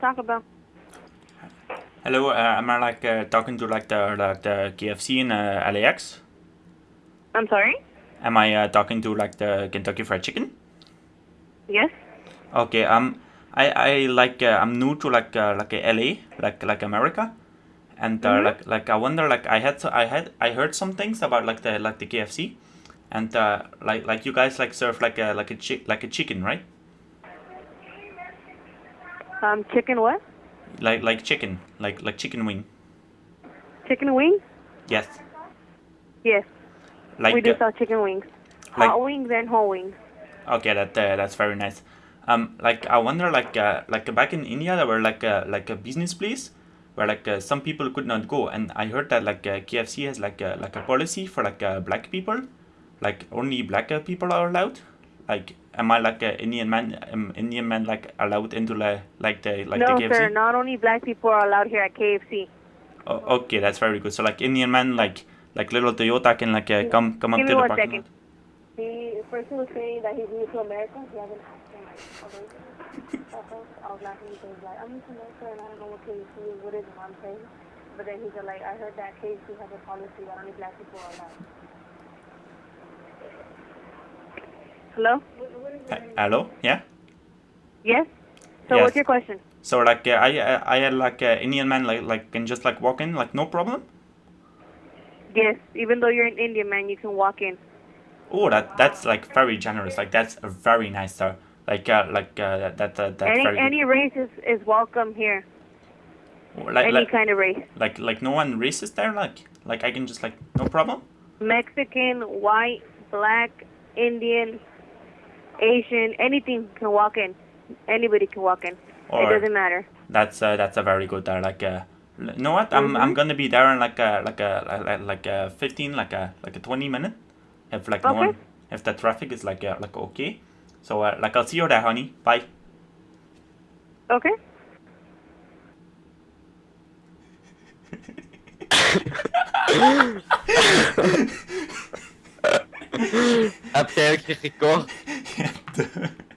talking about? Hello, uh, am I like uh, talking to like the like the KFC in uh, LAX? I'm sorry? Am I uh, talking to like the Kentucky Fried Chicken? Yes? Okay, um, I I like uh, I'm new to like uh, like LA, like like America, and uh, Mhm. like like I wonder like I had so I had I heard some things about like the like the KFC, and uh, like like you guys like serve like a like a chick like a chicken, right? Um, chicken what? Like like chicken, like like chicken wing. Chicken wing? Yes. Yes. Like we do uh, sell chicken wings. like- Hot wings and whole wings. Okay, that uh, that's very nice. Um, like I wonder, like uh, like back in India, there were like uh, like a business place where like uh, some people could not go, and I heard that like uh, KFC has like a, like a policy for like uh, black people, like only black uh, people are allowed. Like, am I like an Indian man? Um, Indian man like allowed into like like the like no, the KFC? No, sir. Not only black people are allowed here at KFC. Oh, okay, that's very good. So like Indian man, like like little Toyota can like uh, come come up to me the one parking second. lot. He first he was saying that he's new to America. He hasn't asked him like, okay. At first, I was laughing because like I'm new to America and I don't know what KFC is, what is it, what I'm saying. But then he said like I heard that KFC has a policy that only black people are allowed. Hello? Uh, hello, yeah. Yes. So Yes. what's your question? So like uh, I I I had like uh, Indian man like like can just like walk in like no problem. Yes. Even though you're an Indian man, you can walk in. Oh, that that's like very generous. Like that's a very nice sir. Like uh, like uh, that that that's any very any race is, is welcome here. Like any like, kind of race. like like no one racist there. Like like I can just like no problem. Mexican, white, black, Indian, Asian, anything can walk in. Anybody can walk in. Or it doesn't matter. that's uh, that's a very good there. Like uh, you know what? I'm I'm Mhm. gonna be there in like a like a like like a fifteen like a like a twenty minute. If like no Okay. one if the traffic is like uh, like okay. So uh, like I'll see you there, honey. Bye. Okay. Heb jij eigenlijk gekocht? Ja,